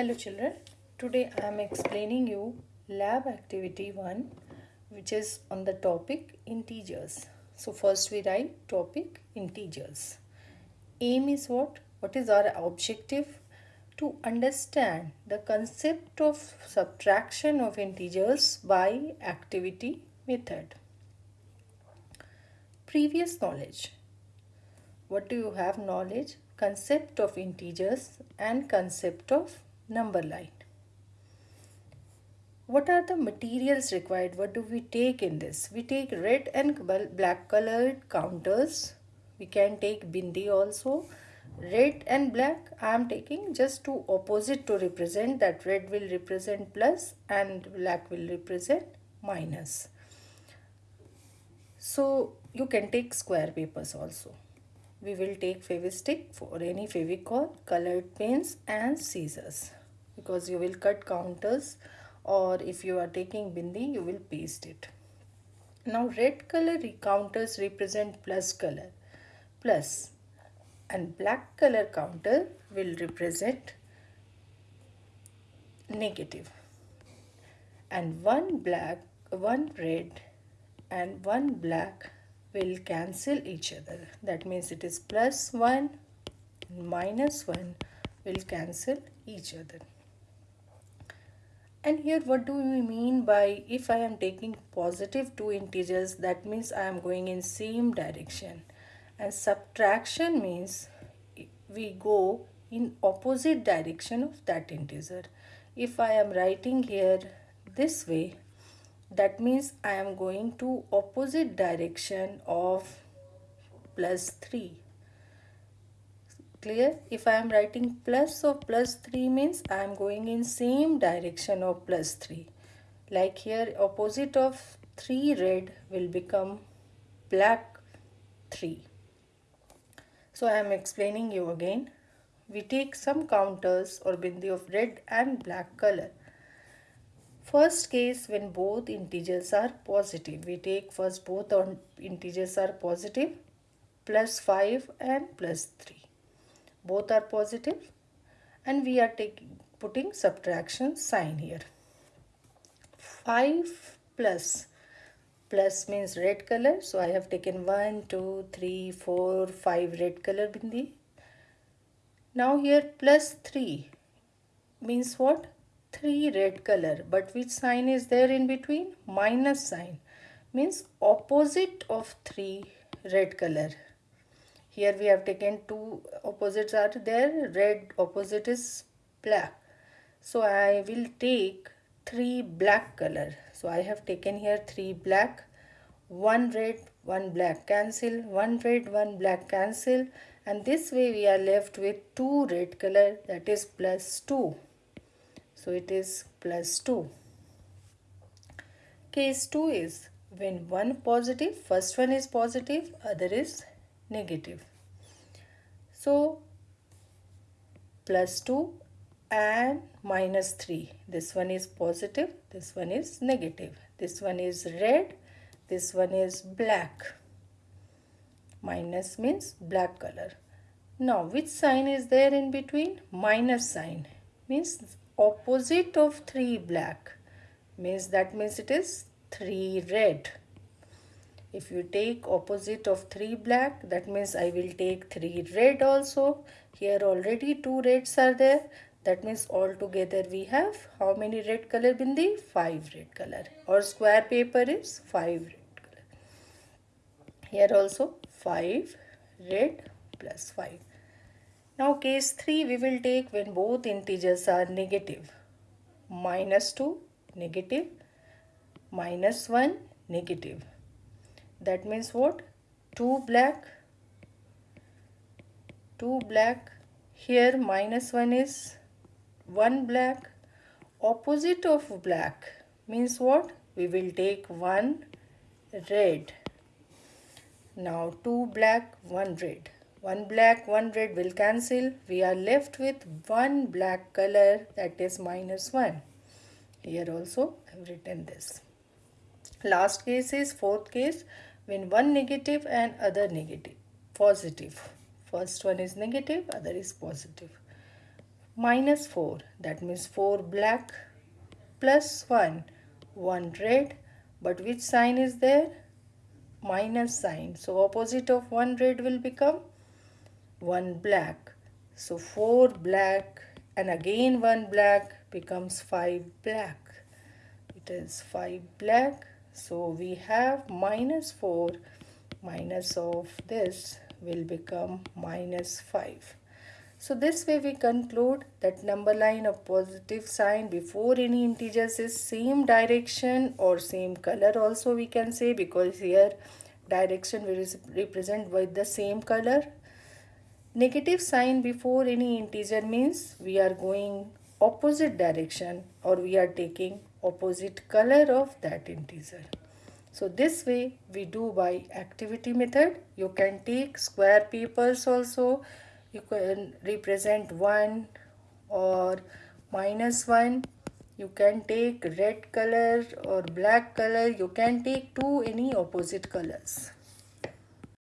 Hello children, today I am explaining you lab activity 1 which is on the topic integers. So first we write topic integers. Aim is what? What is our objective? To understand the concept of subtraction of integers by activity method. Previous knowledge. What do you have knowledge? Concept of integers and concept of number line. What are the materials required? What do we take in this? We take red and black colored counters. We can take bindi also. Red and black I am taking just two opposite to represent that red will represent plus and black will represent minus. So you can take square papers also. We will take fevistick for any fevicol, colored pens and scissors because you will cut counters or if you are taking bindi you will paste it. Now red color counters represent plus color plus and black color counter will represent negative. And one black one red and one black will cancel each other. That means it is plus 1 minus 1 will cancel each other and here what do we mean by if I am taking positive two integers that means I am going in same direction and subtraction means we go in opposite direction of that integer. If I am writing here this way that means I am going to opposite direction of plus 3 clear. If I am writing plus of plus 3 means I am going in same direction of plus 3 like here opposite of 3 red will become black 3 so I am explaining you again. We take some counters or bindi of red and black color. First case when both integers are positive we take first both integers are positive plus 5 and plus 3 both are positive and we are taking putting subtraction sign here. 5 plus plus means red color so I have taken 1 2 3 4 5 red color bindi. Now here plus 3 means what? 3 red color but which sign is there in between? Minus sign means opposite of 3 red color here we have taken two opposites are there. Red opposite is black. So I will take three black color. So I have taken here three black. One red one black cancel. One red one black cancel. And this way we are left with two red color. That is plus 2 so it is plus 2 case 2 is when one positive first one is positive other is negative. So plus 2 and minus 3. This one is positive, this one is negative. This one is red, this one is black. Minus means black color. Now which sign is there in between? Minus sign means opposite of 3 black means that means it is 3 red if you take opposite of 3 black that means I will take 3 red also. Here already 2 reds are there. That means all together we have how many red color bindi? 5 red color. Or square paper is 5 red color. Here also 5 red plus 5 now case 3 we will take when both integers are negative. Minus 2 negative. Minus 1 negative that means what? 2 black 2 black. Here minus 1 is 1 black. Opposite of black means what? We will take 1 red. Now 2 black 1 red. 1 black 1 red will cancel. We are left with 1 black color that is minus 1 here also I have written this. Last case is fourth case when one negative and other negative. Positive. First one is negative other is positive. Minus 4 that means 4 black plus 1 1 red. But which sign is there? Minus sign. So opposite of 1 red will become 1 black. So 4 black and again 1 black becomes 5 black. It is 5 black so we have minus 4 minus of this will become minus 5 so this way we conclude that number line of positive sign before any integers is same direction or same color also we can say because here direction will represent with the same color. Negative sign before any integer means we are going opposite direction or we are taking opposite color of that integer. So this way we do by activity method. You can take square papers also you can represent 1 or minus 1 you can take red color or black color you can take two any opposite colors